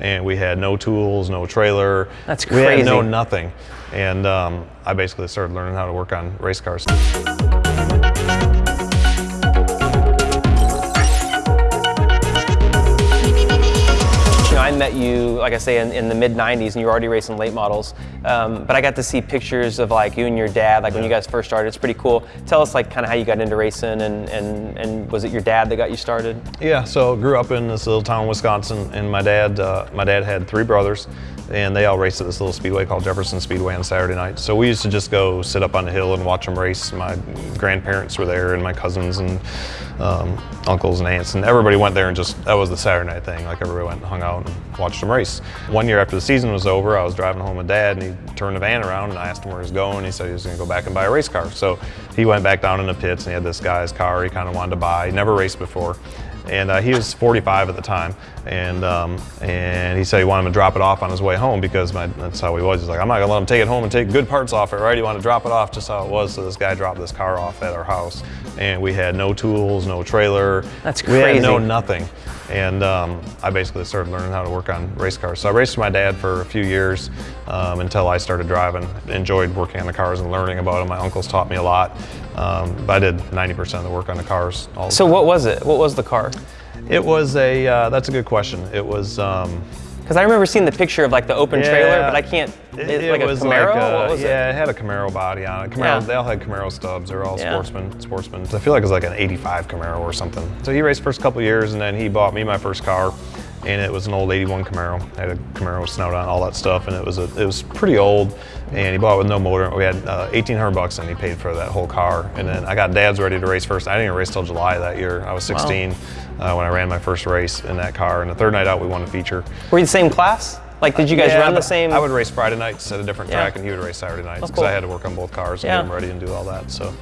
and we had no tools, no trailer. That's crazy. We had no nothing. And um, I basically started learning how to work on race cars. Met you, like I say, in, in the mid 90s, and you were already racing late models. Um, but I got to see pictures of like you and your dad, like when you guys first started. It's pretty cool. Tell us like kind of how you got into racing, and, and, and was it your dad that got you started? Yeah, so grew up in this little town, in Wisconsin, and my dad, uh, my dad had three brothers, and they all raced at this little speedway called Jefferson Speedway on Saturday night. So we used to just go sit up on the hill and watch them race. My grandparents were there, and my cousins and um, uncles and aunts, and everybody went there and just that was the Saturday night thing. Like everybody went and hung out and watched him race. One year after the season was over, I was driving home with Dad, and he turned the van around, and I asked him where he was going. He said he was going to go back and buy a race car. So he went back down in the pits, and he had this guy's car he kind of wanted to buy. He never raced before and uh, he was 45 at the time, and um, and he said he wanted him to drop it off on his way home because my, that's how he was. He's like, I'm not gonna let him take it home and take good parts off it, right? He wanted to drop it off just how it was. So this guy dropped this car off at our house, and we had no tools, no trailer. That's We had no nothing, and um, I basically started learning how to work on race cars. So I raced with my dad for a few years um, until I started driving. Enjoyed working on the cars and learning about them. My uncles taught me a lot, um, but I did 90% of the work on the cars. All the So time. what was it? What was the car? It was a, uh, that's a good question. It was, um, Because I remember seeing the picture of like the open trailer, Yeah. but I can't. it, It, it like was a Camaro. like, what was yeah, it? it had a Camaro body on it. Camaro, Yeah. they all had Camaro stubs. They were all Yeah. sportsmen, sportsmen. I feel like it was like an 85 Camaro or something. So he raced first couple years and then he bought me my first car and it was an old 81 Camaro. It had a Camaro snout on all that stuff and it was a, it was pretty old and he bought it with no motor. We had uh, 1800 bucks and he paid for that whole car. And then I got dad's ready to race first. I didn't even race till July that year. I was 16 uh, when I ran my first race in that car. And the third night out we won a feature. Were you the same class? Like, did you guys Yeah, run the same? I would race Friday nights at a different Yeah. track, and he would race Saturday nights because cool. I had to work on both cars and Yeah. get them ready and do all that. So